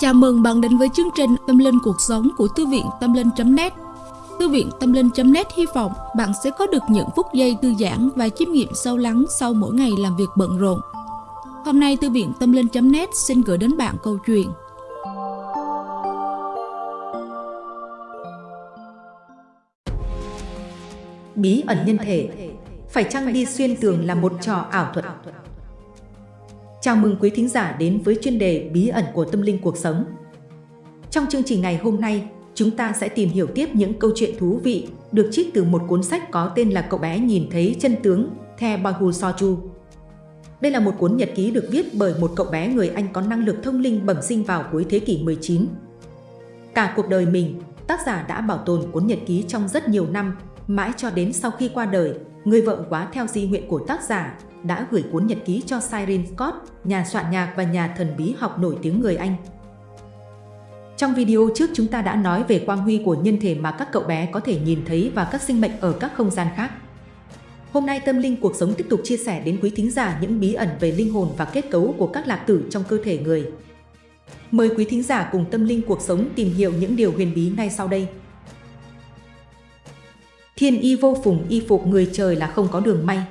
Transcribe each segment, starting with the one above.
Chào mừng bạn đến với chương trình Tâm Linh Cuộc Sống của Thư viện Tâm Linh.net Thư viện Tâm Linh.net hy vọng bạn sẽ có được những phút giây thư giãn và chiêm nghiệm sâu lắng sau mỗi ngày làm việc bận rộn. Hôm nay, Thư viện Tâm Linh.net xin gửi đến bạn câu chuyện. Bí ẩn nhân thể. Phải chăng đi xuyên tường là một trò ảo thuật? Chào mừng quý thính giả đến với chuyên đề Bí ẩn của tâm linh cuộc sống. Trong chương trình ngày hôm nay, chúng ta sẽ tìm hiểu tiếp những câu chuyện thú vị được trích từ một cuốn sách có tên là Cậu bé nhìn thấy chân tướng The Boy Who Saw You. Đây là một cuốn nhật ký được viết bởi một cậu bé người Anh có năng lực thông linh bẩm sinh vào cuối thế kỷ 19. Cả cuộc đời mình, tác giả đã bảo tồn cuốn nhật ký trong rất nhiều năm, mãi cho đến sau khi qua đời, người vợ quá theo di nguyện của tác giả đã gửi cuốn nhật ký cho Cyril Scott, nhà soạn nhạc và nhà thần bí học nổi tiếng người Anh. Trong video trước chúng ta đã nói về quang huy của nhân thể mà các cậu bé có thể nhìn thấy và các sinh mệnh ở các không gian khác. Hôm nay Tâm Linh Cuộc Sống tiếp tục chia sẻ đến quý thính giả những bí ẩn về linh hồn và kết cấu của các lạc tử trong cơ thể người. Mời quý thính giả cùng Tâm Linh Cuộc Sống tìm hiểu những điều huyền bí ngay sau đây. Thiên y vô phùng y phục người trời là không có đường may.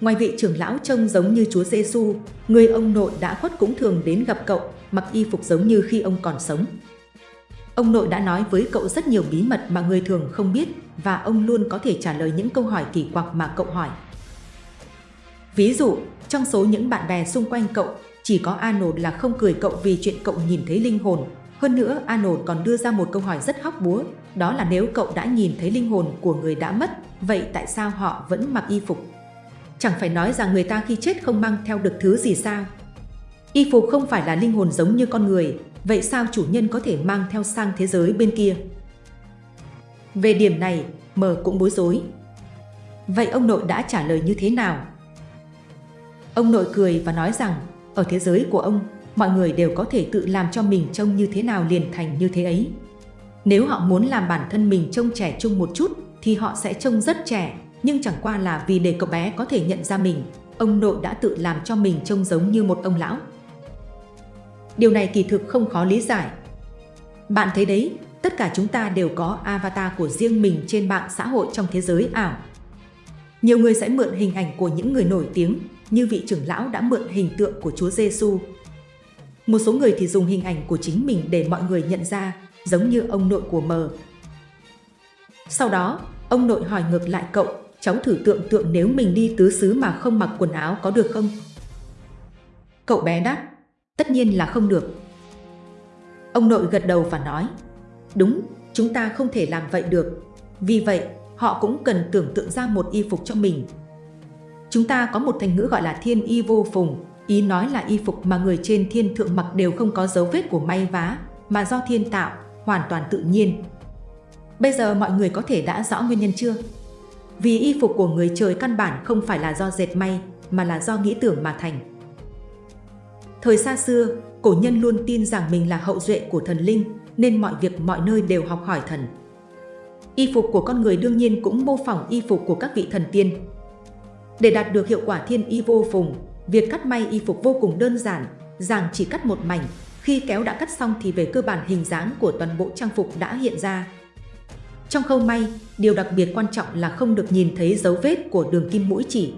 Ngoài vị trưởng lão trông giống như Chúa Giêsu, người ông nội đã khuất cũng thường đến gặp cậu, mặc y phục giống như khi ông còn sống. Ông nội đã nói với cậu rất nhiều bí mật mà người thường không biết và ông luôn có thể trả lời những câu hỏi kỳ quặc mà cậu hỏi. Ví dụ, trong số những bạn bè xung quanh cậu, chỉ có Arnold là không cười cậu vì chuyện cậu nhìn thấy linh hồn. Hơn nữa, Arnold còn đưa ra một câu hỏi rất hóc búa, đó là nếu cậu đã nhìn thấy linh hồn của người đã mất, vậy tại sao họ vẫn mặc y phục? Chẳng phải nói rằng người ta khi chết không mang theo được thứ gì sao? Y phục không phải là linh hồn giống như con người, vậy sao chủ nhân có thể mang theo sang thế giới bên kia? Về điểm này, mờ cũng bối rối. Vậy ông nội đã trả lời như thế nào? Ông nội cười và nói rằng, ở thế giới của ông, mọi người đều có thể tự làm cho mình trông như thế nào liền thành như thế ấy. Nếu họ muốn làm bản thân mình trông trẻ trung một chút, thì họ sẽ trông rất trẻ, nhưng chẳng qua là vì để cậu bé có thể nhận ra mình, ông nội đã tự làm cho mình trông giống như một ông lão. Điều này kỳ thực không khó lý giải. Bạn thấy đấy, tất cả chúng ta đều có avatar của riêng mình trên mạng xã hội trong thế giới ảo. Nhiều người sẽ mượn hình ảnh của những người nổi tiếng, như vị trưởng lão đã mượn hình tượng của Chúa Giêsu. Một số người thì dùng hình ảnh của chính mình để mọi người nhận ra, giống như ông nội của mờ. Sau đó, ông nội hỏi ngược lại cậu cháu thử tượng tượng nếu mình đi tứ xứ mà không mặc quần áo có được không? Cậu bé đáp, tất nhiên là không được. Ông nội gật đầu và nói, đúng, chúng ta không thể làm vậy được. Vì vậy, họ cũng cần tưởng tượng ra một y phục cho mình. Chúng ta có một thành ngữ gọi là thiên y vô phùng, ý nói là y phục mà người trên thiên thượng mặc đều không có dấu vết của may vá, mà do thiên tạo, hoàn toàn tự nhiên. Bây giờ mọi người có thể đã rõ nguyên nhân chưa? Vì y phục của người trời căn bản không phải là do dệt may, mà là do nghĩ tưởng mà thành. Thời xa xưa, cổ nhân luôn tin rằng mình là hậu duệ của thần linh, nên mọi việc mọi nơi đều học hỏi thần. Y phục của con người đương nhiên cũng mô phỏng y phục của các vị thần tiên. Để đạt được hiệu quả thiên y vô phùng, việc cắt may y phục vô cùng đơn giản, rằng chỉ cắt một mảnh, khi kéo đã cắt xong thì về cơ bản hình dáng của toàn bộ trang phục đã hiện ra, trong khâu may, điều đặc biệt quan trọng là không được nhìn thấy dấu vết của đường kim mũi chỉ.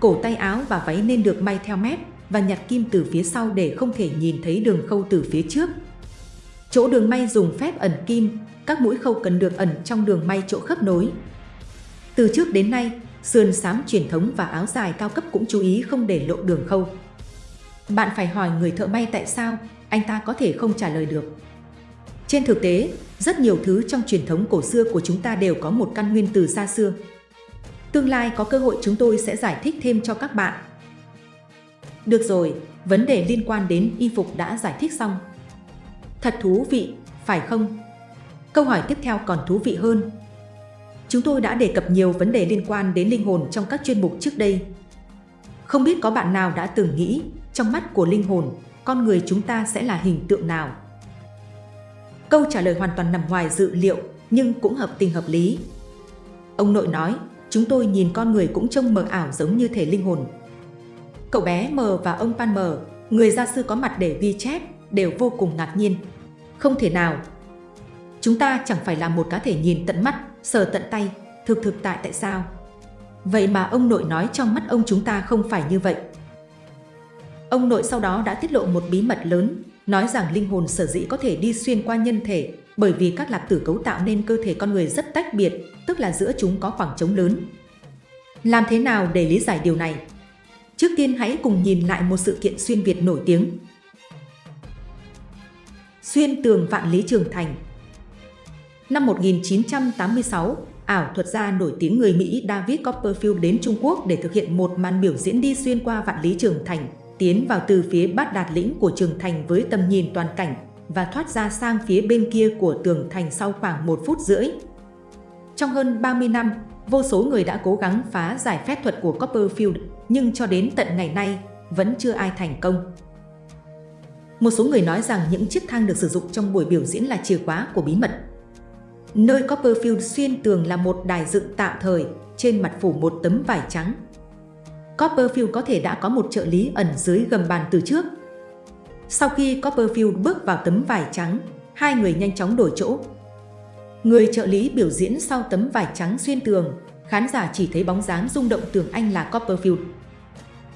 Cổ tay áo và váy nên được may theo mép và nhặt kim từ phía sau để không thể nhìn thấy đường khâu từ phía trước. Chỗ đường may dùng phép ẩn kim, các mũi khâu cần được ẩn trong đường may chỗ khớp nối. Từ trước đến nay, sườn xám truyền thống và áo dài cao cấp cũng chú ý không để lộ đường khâu. Bạn phải hỏi người thợ may tại sao, anh ta có thể không trả lời được. Trên thực tế, rất nhiều thứ trong truyền thống cổ xưa của chúng ta đều có một căn nguyên từ xa xưa. Tương lai có cơ hội chúng tôi sẽ giải thích thêm cho các bạn. Được rồi, vấn đề liên quan đến y phục đã giải thích xong. Thật thú vị, phải không? Câu hỏi tiếp theo còn thú vị hơn. Chúng tôi đã đề cập nhiều vấn đề liên quan đến linh hồn trong các chuyên mục trước đây. Không biết có bạn nào đã từng nghĩ, trong mắt của linh hồn, con người chúng ta sẽ là hình tượng nào? Câu trả lời hoàn toàn nằm ngoài dự liệu nhưng cũng hợp tình hợp lý. Ông nội nói, chúng tôi nhìn con người cũng trông mờ ảo giống như thể linh hồn. Cậu bé mờ và ông Pan mờ, người gia sư có mặt để ghi chép, đều vô cùng ngạc nhiên. Không thể nào. Chúng ta chẳng phải là một cá thể nhìn tận mắt, sờ tận tay, thực thực tại tại sao? Vậy mà ông nội nói trong mắt ông chúng ta không phải như vậy. Ông nội sau đó đã tiết lộ một bí mật lớn, nói rằng linh hồn sở dĩ có thể đi xuyên qua nhân thể bởi vì các lạp tử cấu tạo nên cơ thể con người rất tách biệt, tức là giữa chúng có khoảng trống lớn. Làm thế nào để lý giải điều này? Trước tiên hãy cùng nhìn lại một sự kiện xuyên Việt nổi tiếng. Xuyên tường vạn lý trường thành Năm 1986, ảo thuật gia nổi tiếng người Mỹ David Copperfield đến Trung Quốc để thực hiện một màn biểu diễn đi xuyên qua vạn lý trường thành, tiến vào từ phía bát đạt lĩnh của trường thành với tầm nhìn toàn cảnh và thoát ra sang phía bên kia của tường thành sau khoảng một phút rưỡi. Trong hơn 30 năm, vô số người đã cố gắng phá giải phép thuật của Copperfield, nhưng cho đến tận ngày nay, vẫn chưa ai thành công. Một số người nói rằng những chiếc thang được sử dụng trong buổi biểu diễn là chìa khóa của bí mật. Nơi Copperfield xuyên tường là một đài dựng tạm thời, trên mặt phủ một tấm vải trắng. Copperfield có thể đã có một trợ lý ẩn dưới gầm bàn từ trước. Sau khi Copperfield bước vào tấm vải trắng, hai người nhanh chóng đổi chỗ. Người trợ lý biểu diễn sau tấm vải trắng xuyên tường, khán giả chỉ thấy bóng dáng rung động tưởng anh là Copperfield.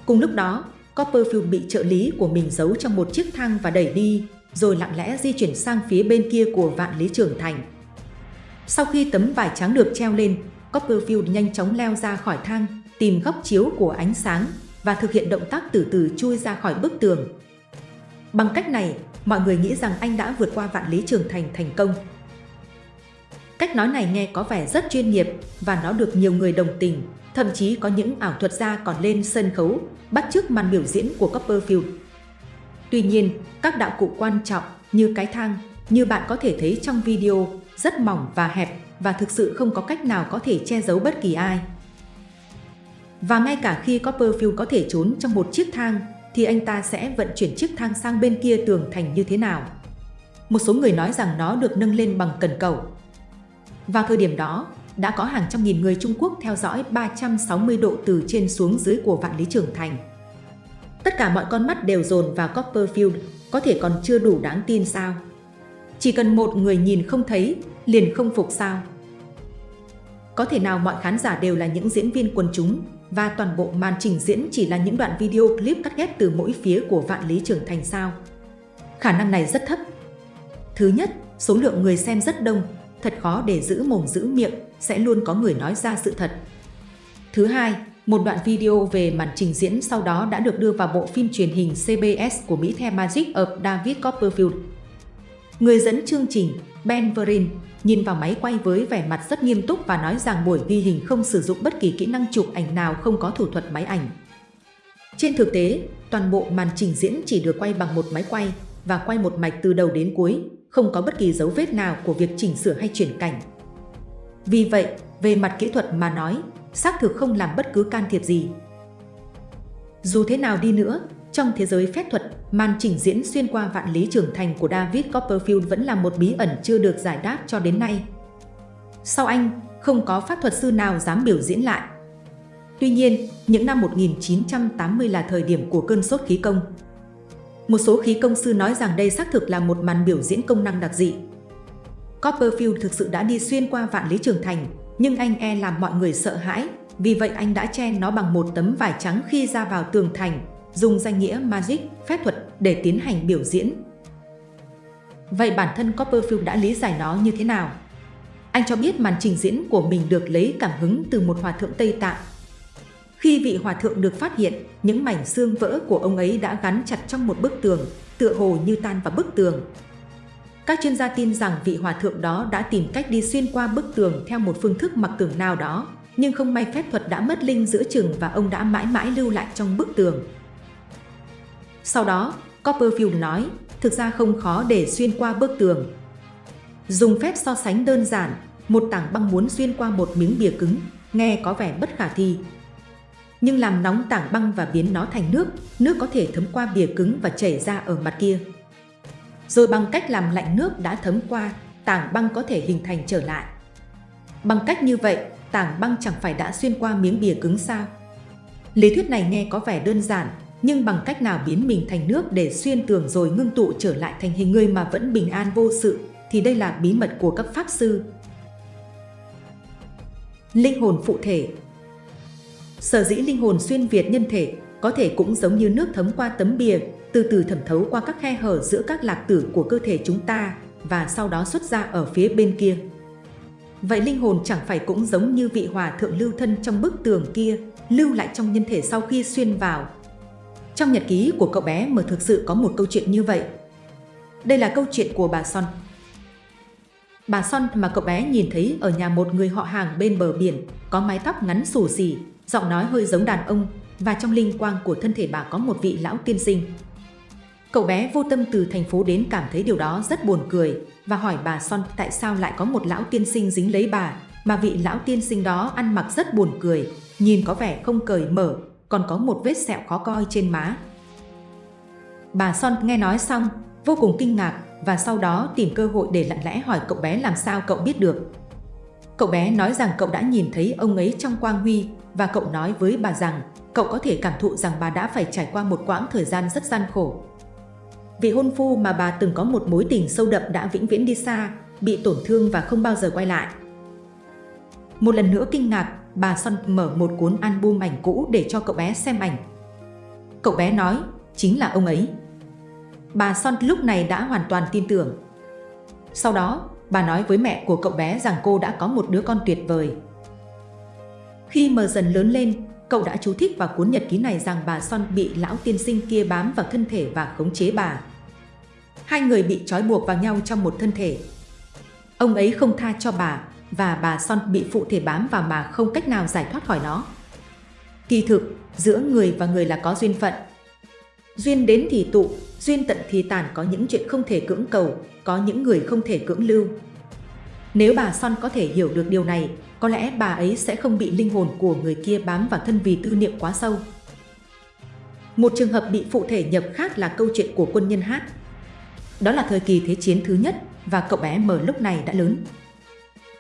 Cùng lúc đó, Copperfield bị trợ lý của mình giấu trong một chiếc thang và đẩy đi, rồi lặng lẽ di chuyển sang phía bên kia của vạn lý trường thành. Sau khi tấm vải trắng được treo lên, Copperfield nhanh chóng leo ra khỏi thang, tìm góc chiếu của ánh sáng và thực hiện động tác từ từ chui ra khỏi bức tường. Bằng cách này, mọi người nghĩ rằng anh đã vượt qua vạn lý trường thành thành công. Cách nói này nghe có vẻ rất chuyên nghiệp và nó được nhiều người đồng tình, thậm chí có những ảo thuật gia còn lên sân khấu, bắt chước màn biểu diễn của Copperfield. Tuy nhiên, các đạo cụ quan trọng như cái thang, như bạn có thể thấy trong video, rất mỏng và hẹp và thực sự không có cách nào có thể che giấu bất kỳ ai. Và ngay cả khi Copperfield có thể trốn trong một chiếc thang, thì anh ta sẽ vận chuyển chiếc thang sang bên kia tường thành như thế nào? Một số người nói rằng nó được nâng lên bằng cần cầu. Vào thời điểm đó, đã có hàng trăm nghìn người Trung Quốc theo dõi 360 độ từ trên xuống dưới của vạn lý trưởng thành. Tất cả mọi con mắt đều dồn vào Copperfield, có thể còn chưa đủ đáng tin sao? Chỉ cần một người nhìn không thấy, liền không phục sao? Có thể nào mọi khán giả đều là những diễn viên quần chúng và toàn bộ màn trình diễn chỉ là những đoạn video clip cắt ghép từ mỗi phía của vạn lý trưởng thành sao? Khả năng này rất thấp. Thứ nhất, số lượng người xem rất đông, thật khó để giữ mồm giữ miệng, sẽ luôn có người nói ra sự thật. Thứ hai, một đoạn video về màn trình diễn sau đó đã được đưa vào bộ phim truyền hình CBS của Mỹ The Magic of David Copperfield. Người dẫn chương trình, Ben Verin nhìn vào máy quay với vẻ mặt rất nghiêm túc và nói rằng buổi ghi hình không sử dụng bất kỳ kỹ năng chụp ảnh nào không có thủ thuật máy ảnh. Trên thực tế, toàn bộ màn trình diễn chỉ được quay bằng một máy quay và quay một mạch từ đầu đến cuối, không có bất kỳ dấu vết nào của việc chỉnh sửa hay chuyển cảnh. Vì vậy, về mặt kỹ thuật mà nói, xác thực không làm bất cứ can thiệp gì. Dù thế nào đi nữa, trong thế giới phép thuật, màn trình diễn xuyên qua vạn lý trưởng thành của David Copperfield vẫn là một bí ẩn chưa được giải đáp cho đến nay. Sau anh, không có pháp thuật sư nào dám biểu diễn lại. Tuy nhiên, những năm 1980 là thời điểm của cơn sốt khí công. Một số khí công sư nói rằng đây xác thực là một màn biểu diễn công năng đặc dị. Copperfield thực sự đã đi xuyên qua vạn lý trường thành, nhưng anh e làm mọi người sợ hãi, vì vậy anh đã che nó bằng một tấm vải trắng khi ra vào tường thành dùng danh nghĩa Magic, phép thuật để tiến hành biểu diễn. Vậy bản thân Copperfield đã lý giải nó như thế nào? Anh cho biết màn trình diễn của mình được lấy cảm hứng từ một hòa thượng Tây Tạng. Khi vị hòa thượng được phát hiện, những mảnh xương vỡ của ông ấy đã gắn chặt trong một bức tường, tựa hồ như tan vào bức tường. Các chuyên gia tin rằng vị hòa thượng đó đã tìm cách đi xuyên qua bức tường theo một phương thức mặc tường nào đó, nhưng không may phép thuật đã mất linh giữa chừng và ông đã mãi mãi lưu lại trong bức tường. Sau đó, Copperfield nói, thực ra không khó để xuyên qua bức tường. Dùng phép so sánh đơn giản, một tảng băng muốn xuyên qua một miếng bìa cứng, nghe có vẻ bất khả thi. Nhưng làm nóng tảng băng và biến nó thành nước, nước có thể thấm qua bìa cứng và chảy ra ở mặt kia. Rồi bằng cách làm lạnh nước đã thấm qua, tảng băng có thể hình thành trở lại. Bằng cách như vậy, tảng băng chẳng phải đã xuyên qua miếng bìa cứng sao? Lý thuyết này nghe có vẻ đơn giản, nhưng bằng cách nào biến mình thành nước để xuyên tường rồi ngưng tụ trở lại thành hình người mà vẫn bình an vô sự, thì đây là bí mật của các pháp sư. Linh hồn phụ thể Sở dĩ linh hồn xuyên Việt nhân thể có thể cũng giống như nước thấm qua tấm bìa, từ từ thẩm thấu qua các khe hở giữa các lạc tử của cơ thể chúng ta và sau đó xuất ra ở phía bên kia. Vậy linh hồn chẳng phải cũng giống như vị hòa thượng lưu thân trong bức tường kia, lưu lại trong nhân thể sau khi xuyên vào. Trong nhật ký của cậu bé mà thực sự có một câu chuyện như vậy. Đây là câu chuyện của bà Son. Bà Son mà cậu bé nhìn thấy ở nhà một người họ hàng bên bờ biển, có mái tóc ngắn xù xì, giọng nói hơi giống đàn ông, và trong linh quang của thân thể bà có một vị lão tiên sinh. Cậu bé vô tâm từ thành phố đến cảm thấy điều đó rất buồn cười và hỏi bà Son tại sao lại có một lão tiên sinh dính lấy bà, mà vị lão tiên sinh đó ăn mặc rất buồn cười, nhìn có vẻ không cởi mở, còn có một vết sẹo khó coi trên má. Bà Son nghe nói xong, vô cùng kinh ngạc và sau đó tìm cơ hội để lặng lẽ hỏi cậu bé làm sao cậu biết được. Cậu bé nói rằng cậu đã nhìn thấy ông ấy trong quang huy và cậu nói với bà rằng cậu có thể cảm thụ rằng bà đã phải trải qua một quãng thời gian rất gian khổ. Vị hôn phu mà bà từng có một mối tình sâu đậm đã vĩnh viễn đi xa, bị tổn thương và không bao giờ quay lại. Một lần nữa kinh ngạc, bà Son mở một cuốn album ảnh cũ để cho cậu bé xem ảnh. Cậu bé nói, chính là ông ấy. Bà Son lúc này đã hoàn toàn tin tưởng. Sau đó, bà nói với mẹ của cậu bé rằng cô đã có một đứa con tuyệt vời. Khi mờ dần lớn lên, cậu đã chú thích vào cuốn nhật ký này rằng bà Son bị lão tiên sinh kia bám vào thân thể và khống chế bà. Hai người bị trói buộc vào nhau trong một thân thể. Ông ấy không tha cho bà và bà Son bị phụ thể bám vào mà không cách nào giải thoát khỏi nó. Kỳ thực, giữa người và người là có duyên phận. Duyên đến thì tụ, duyên tận thì tàn có những chuyện không thể cưỡng cầu, có những người không thể cưỡng lưu. Nếu bà Son có thể hiểu được điều này, có lẽ bà ấy sẽ không bị linh hồn của người kia bám vào thân vì tư niệm quá sâu. Một trường hợp bị phụ thể nhập khác là câu chuyện của quân nhân Hát. Đó là thời kỳ Thế chiến thứ nhất và cậu bé mở lúc này đã lớn.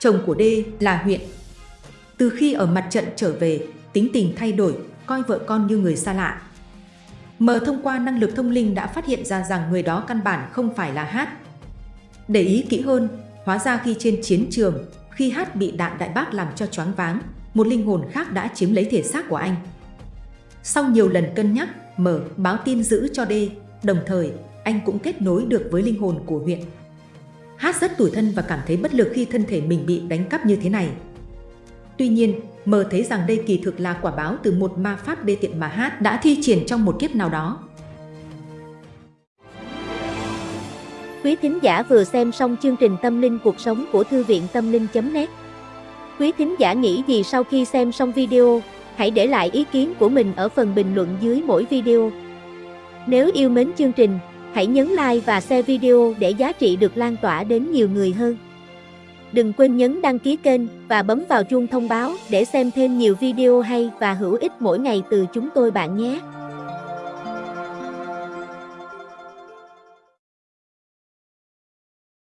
Chồng của D là huyện. Từ khi ở mặt trận trở về, tính tình thay đổi, coi vợ con như người xa lạ. Mờ thông qua năng lực thông linh đã phát hiện ra rằng người đó căn bản không phải là Hát. Để ý kỹ hơn, hóa ra khi trên chiến trường, khi Hát bị đạn đại bác làm cho choáng váng, một linh hồn khác đã chiếm lấy thể xác của anh. Sau nhiều lần cân nhắc, mở báo tin giữ cho D, đồng thời anh cũng kết nối được với linh hồn của huyện. Hát rất tủi thân và cảm thấy bất lực khi thân thể mình bị đánh cắp như thế này. Tuy nhiên, mờ thấy rằng đây kỳ thực là quả báo từ một ma pháp đê tiện mà Hát đã thi triển trong một kiếp nào đó. Quý thính giả vừa xem xong chương trình Tâm linh cuộc sống của Thư viện Tâm linh.net Quý thính giả nghĩ gì sau khi xem xong video, hãy để lại ý kiến của mình ở phần bình luận dưới mỗi video. Nếu yêu mến chương trình, hãy nhấn like và share video để giá trị được lan tỏa đến nhiều người hơn. Đừng quên nhấn đăng ký kênh và bấm vào chuông thông báo để xem thêm nhiều video hay và hữu ích mỗi ngày từ chúng tôi bạn nhé.